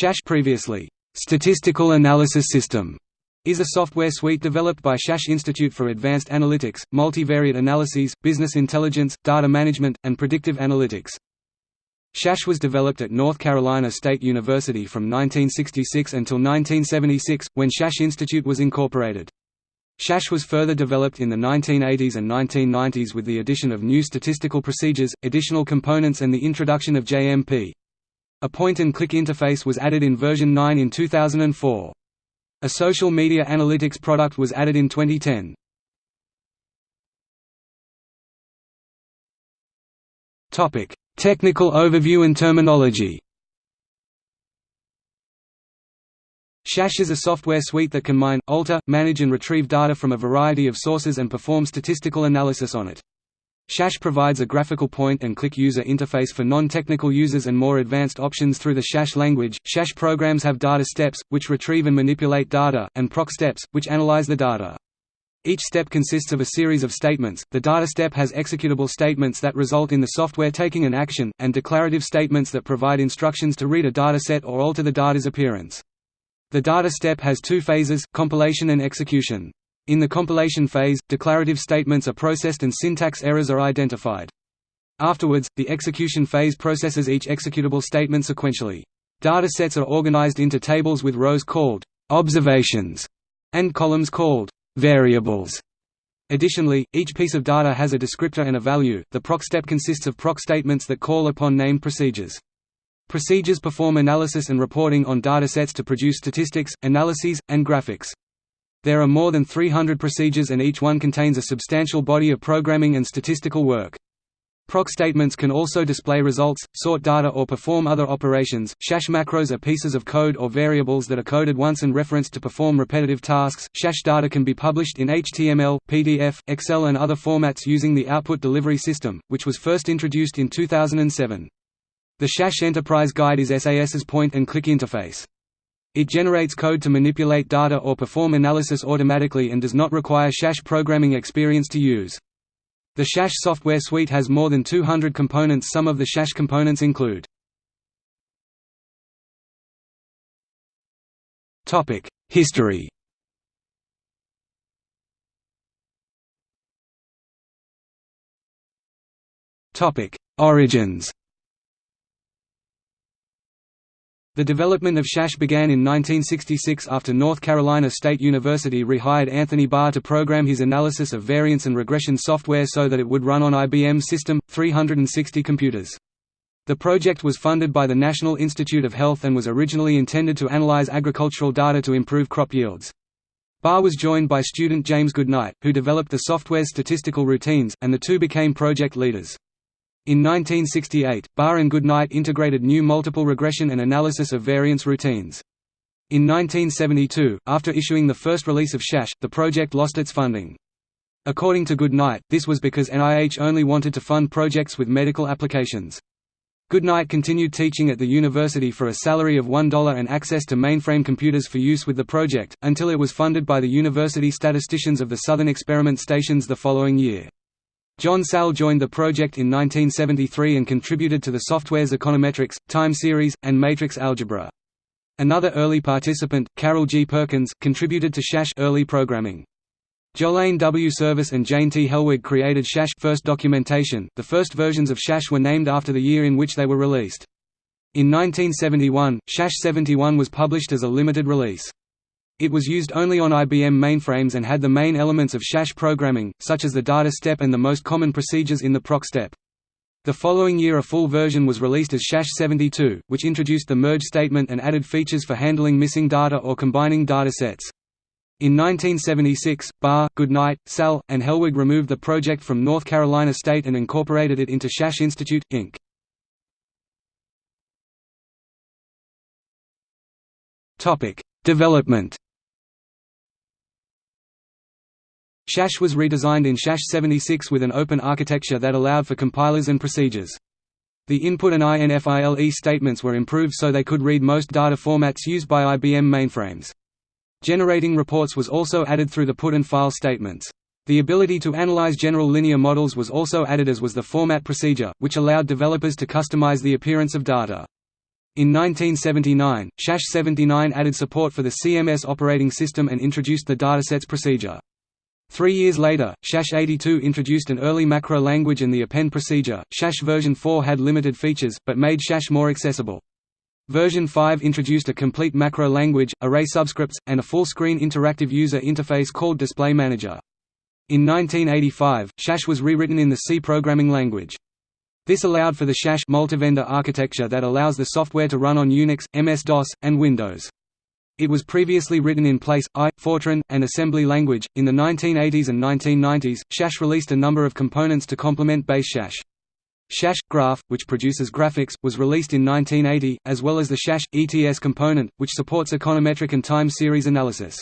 SHASH previously, Statistical Analysis System, is a software suite developed by SHASH Institute for Advanced Analytics, Multivariate Analyses, Business Intelligence, Data Management, and Predictive Analytics. SHASH was developed at North Carolina State University from 1966 until 1976, when SHASH Institute was incorporated. SHASH was further developed in the 1980s and 1990s with the addition of new statistical procedures, additional components and the introduction of JMP. A point-and-click interface was added in version 9 in 2004. A social media analytics product was added in 2010. Topic: Technical overview and terminology SHASH is a software suite that can mine, alter, manage and retrieve data from a variety of sources and perform statistical analysis on it. SHASH provides a graphical point-and-click user interface for non-technical users and more advanced options through the SHASH language. SHASH programs have data steps, which retrieve and manipulate data, and proc steps, which analyze the data. Each step consists of a series of statements. The data step has executable statements that result in the software taking an action, and declarative statements that provide instructions to read a dataset or alter the data's appearance. The data step has two phases, compilation and execution. In the compilation phase, declarative statements are processed and syntax errors are identified. Afterwards, the execution phase processes each executable statement sequentially. Data sets are organized into tables with rows called observations and columns called variables. Additionally, each piece of data has a descriptor and a value. The proc step consists of proc statements that call upon named procedures. Procedures perform analysis and reporting on datasets to produce statistics, analyses, and graphics. There are more than 300 procedures and each one contains a substantial body of programming and statistical work. Proc statements can also display results, sort data or perform other operations. SHASH macros are pieces of code or variables that are coded once and referenced to perform repetitive tasks. SHASH data can be published in HTML, PDF, Excel and other formats using the Output Delivery System, which was first introduced in 2007. The SHASH Enterprise Guide is SAS's point-and-click interface. It generates code to manipulate data or perform analysis automatically and does not require SHASH programming experience to use. The SHASH software suite has more than 200 components some of the SHASH components include History Origins The development of SHASH began in 1966 after North Carolina State University rehired Anthony Barr to program his analysis of variance and regression software so that it would run on IBM System, 360 computers. The project was funded by the National Institute of Health and was originally intended to analyze agricultural data to improve crop yields. Barr was joined by student James Goodnight, who developed the software's statistical routines, and the two became project leaders. In 1968, Barr and Goodnight integrated new multiple regression and analysis of variance routines. In 1972, after issuing the first release of SHASH, the project lost its funding. According to Goodnight, this was because NIH only wanted to fund projects with medical applications. Goodnight continued teaching at the university for a salary of $1 and access to mainframe computers for use with the project, until it was funded by the university statisticians of the Southern Experiment Stations the following year. John Sall joined the project in 1973 and contributed to the software's econometrics, time series, and matrix algebra. Another early participant, Carol G. Perkins, contributed to SHASH early programming. Jolayne W. Service and Jane T. Helwig created SHASH first documentation. The first versions of SHASH were named after the year in which they were released. In 1971, SHASH 71 was published as a limited release. It was used only on IBM mainframes and had the main elements of SHASH programming, such as the data step and the most common procedures in the proc step. The following year a full version was released as SHASH 72, which introduced the merge statement and added features for handling missing data or combining data sets. In 1976, Barr, Goodnight, Sall, and Helwig removed the project from North Carolina State and incorporated it into SHASH Institute, Inc. Development SHASH was redesigned in SHASH 76 with an open architecture that allowed for compilers and procedures. The input and INFILE statements were improved so they could read most data formats used by IBM mainframes. Generating reports was also added through the put and file statements. The ability to analyze general linear models was also added as was the format procedure, which allowed developers to customize the appearance of data. In 1979, SHASH 79 added support for the CMS operating system and introduced the datasets procedure. Three years later, SHASH 82 introduced an early macro language and the append procedure. SHASH version 4 had limited features, but made SHASH more accessible. Version 5 introduced a complete macro language, array subscripts, and a full-screen interactive user interface called Display Manager. In 1985, SHASH was rewritten in the C programming language. This allowed for the SHASH multivendor architecture that allows the software to run on Unix, MS-DOS, and Windows. It was previously written in Place, I, Fortran, and assembly language. In the 1980s and 1990s, SHASH released a number of components to complement base SHASH. SHASH Graph, which produces graphics, was released in 1980, as well as the SHASH ETS component, which supports econometric and time series analysis.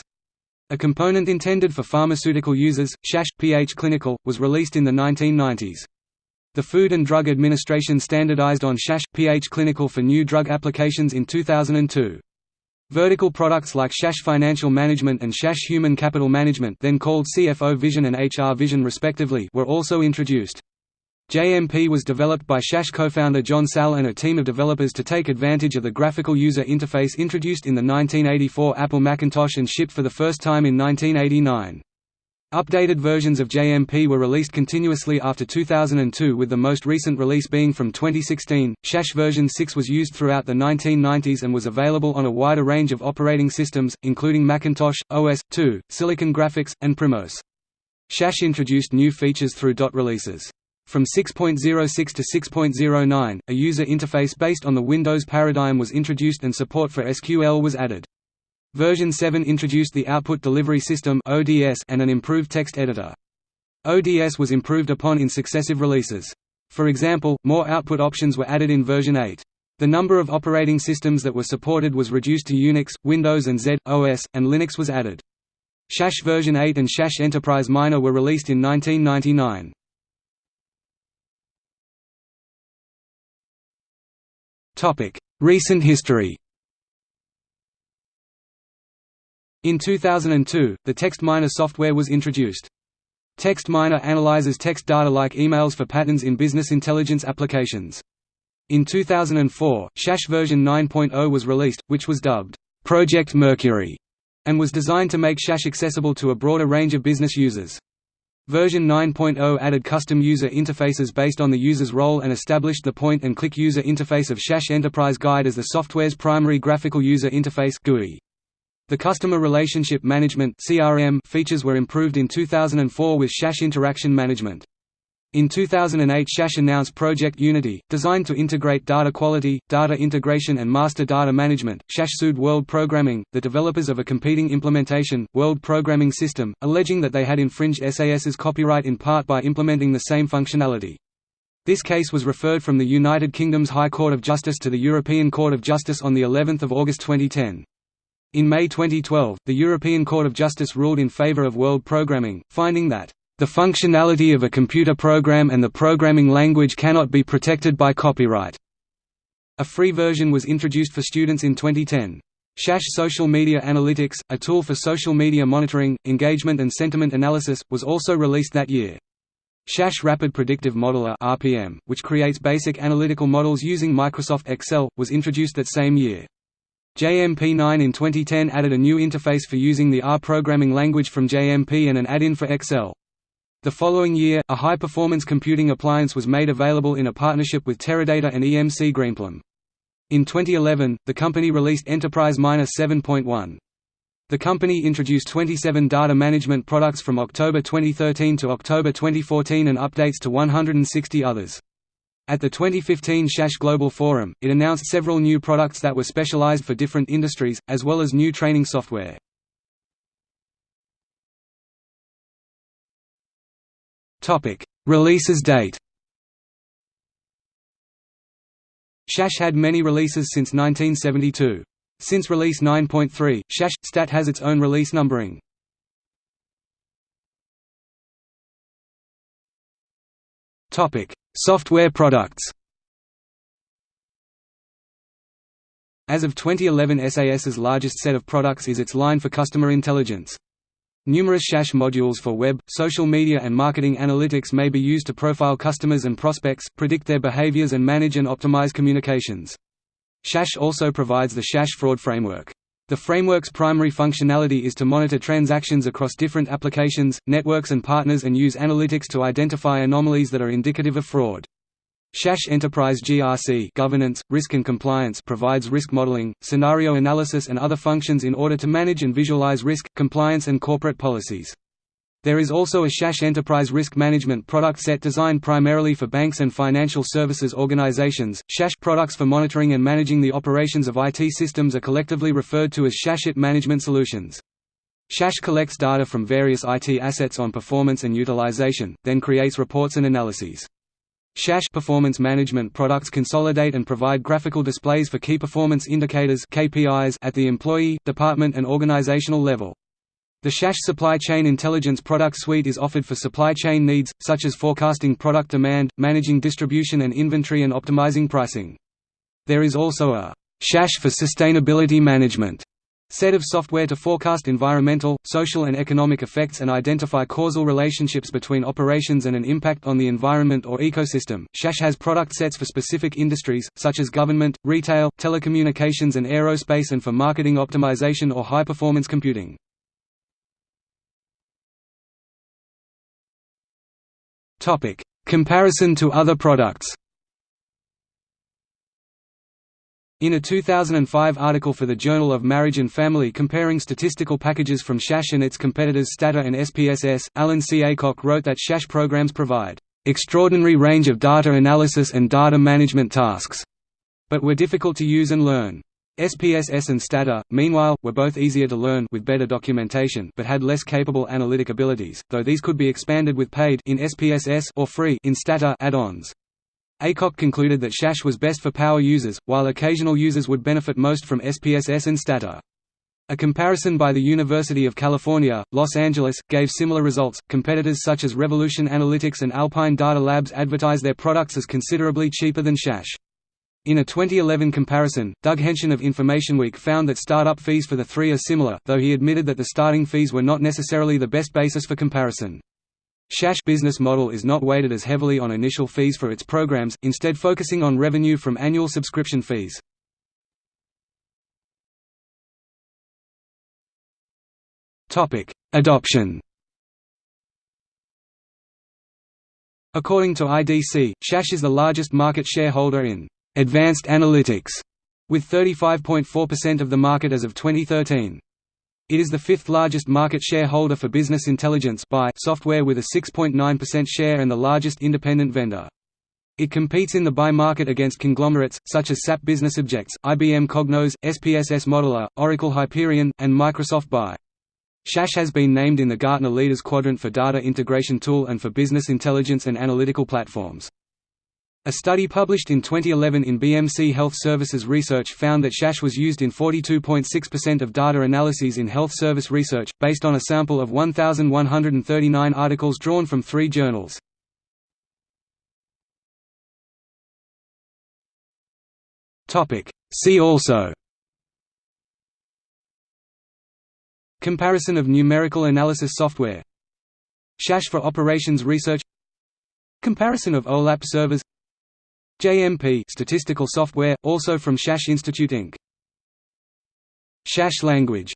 A component intended for pharmaceutical users, SHASH PH Clinical, was released in the 1990s. The Food and Drug Administration standardized on SHASH PH Clinical for new drug applications in 2002. Vertical products like SHASH Financial Management and SHASH Human Capital Management then called CFO Vision and HR Vision respectively were also introduced. JMP was developed by SHASH co-founder John Sall and a team of developers to take advantage of the graphical user interface introduced in the 1984 Apple Macintosh and shipped for the first time in 1989. Updated versions of JMP were released continuously after 2002 with the most recent release being from 2016. SHASH version 6 was used throughout the 1990s and was available on a wider range of operating systems, including Macintosh, OS/2, Silicon Graphics, and Primos. SHASH introduced new features through dot releases. From 6.06 to 6.09, a user interface based on the Windows paradigm was introduced and support for SQL was added. Version 7 introduced the Output Delivery System and an improved text editor. ODS was improved upon in successive releases. For example, more output options were added in version 8. The number of operating systems that were supported was reduced to Unix, Windows and z/OS, and Linux was added. SHASH version 8 and SHASH Enterprise Miner were released in 1999. Recent history In 2002, the Text Miner software was introduced. Text Miner analyzes text data like emails for patterns in business intelligence applications. In 2004, SHASH version 9.0 was released, which was dubbed, Project Mercury, and was designed to make SHASH accessible to a broader range of business users. Version 9.0 added custom user interfaces based on the user's role and established the point-and-click user interface of SHASH Enterprise Guide as the software's primary graphical user interface GUI. The Customer Relationship Management features were improved in 2004 with SHASH Interaction Management. In 2008 SHASH announced Project Unity, designed to integrate data quality, data integration and master data management. SHASH sued World Programming, the developers of a competing implementation, World Programming System, alleging that they had infringed SAS's copyright in part by implementing the same functionality. This case was referred from the United Kingdom's High Court of Justice to the European Court of Justice on the 11th of August 2010. In May 2012, the European Court of Justice ruled in favor of World Programming, finding that the functionality of a computer program and the programming language cannot be protected by copyright. A free version was introduced for students in 2010. SHASH Social Media Analytics, a tool for social media monitoring, engagement and sentiment analysis, was also released that year. SHASH Rapid Predictive Modeler RPM, which creates basic analytical models using Microsoft Excel, was introduced that same year. JMP9 in 2010 added a new interface for using the R programming language from JMP and an add-in for Excel. The following year, a high-performance computing appliance was made available in a partnership with Teradata and EMC Greenplum. In 2011, the company released Enterprise Miner 7.1. The company introduced 27 data management products from October 2013 to October 2014 and updates to 160 others. At the 2015 SHASH Global Forum, it announced several new products that were specialized for different industries, as well as new training software. Releases date SHASH had many releases since 1972. Since release 9.3, SHASH Stat has its own release numbering. Topic: Software products. As of 2011 SAS's largest set of products is its line for customer intelligence. Numerous SHASH modules for web, social media and marketing analytics may be used to profile customers and prospects, predict their behaviors and manage and optimize communications. Shash also provides the Shash fraud framework. The framework's primary functionality is to monitor transactions across different applications, networks and partners and use analytics to identify anomalies that are indicative of fraud. Shash Enterprise GRC governance, risk and compliance provides risk modeling, scenario analysis and other functions in order to manage and visualize risk, compliance and corporate policies. There is also a Shash Enterprise Risk Management product set designed primarily for banks and financial services organizations. Shash products for monitoring and managing the operations of IT systems are collectively referred to as Shashit Management Solutions. Shash collects data from various IT assets on performance and utilization, then creates reports and analyses. Shash performance management products consolidate and provide graphical displays for key performance indicators (KPIs) at the employee, department and organizational level. The Shash Supply Chain Intelligence product suite is offered for supply chain needs, such as forecasting product demand, managing distribution and inventory and optimizing pricing. There is also a Shash for Sustainability Management set of software to forecast environmental, social and economic effects and identify causal relationships between operations and an impact on the environment or ecosystem. Shash has product sets for specific industries, such as government, retail, telecommunications and aerospace and for marketing optimization or high-performance computing. Comparison to other products. In a 2005 article for the Journal of Marriage and Family comparing statistical packages from Shash and its competitors Stata and SPSS, Alan C. Acock wrote that Shash programs provide extraordinary range of data analysis and data management tasks, but were difficult to use and learn. SPSS and Stata, meanwhile, were both easier to learn with better documentation but had less capable analytic abilities, though these could be expanded with paid in SPSS or free in Stata add-ons. Acock concluded that Shash was best for power users, while occasional users would benefit most from SPSS and Stata. A comparison by the University of California, Los Angeles, gave similar results. Competitors such as Revolution Analytics and Alpine Data Labs advertise their products as considerably cheaper than Shash. In a 2011 comparison, Doug Henschen of InformationWeek found that startup fees for the three are similar, though he admitted that the starting fees were not necessarily the best basis for comparison. Shash business model is not weighted as heavily on initial fees for its programs, instead focusing on revenue from annual subscription fees. Adoption According to IDC, Shash is the largest market shareholder in Advanced Analytics, with 35.4% of the market as of 2013. It is the fifth largest market shareholder for business intelligence by software with a 6.9% share and the largest independent vendor. It competes in the buy market against conglomerates, such as SAP Business Objects, IBM Cognos, SPSS Modeler, Oracle Hyperion, and Microsoft Buy. Shash has been named in the Gartner Leaders Quadrant for Data Integration Tool and for Business Intelligence and Analytical Platforms. A study published in 2011 in BMC Health Services Research found that Shash was used in 42.6% of data analyses in health service research, based on a sample of 1,139 articles drawn from three journals. See also Comparison of numerical analysis software Shash for operations research Comparison of OLAP servers JMP statistical software, also from Shash Institute Inc. Shash language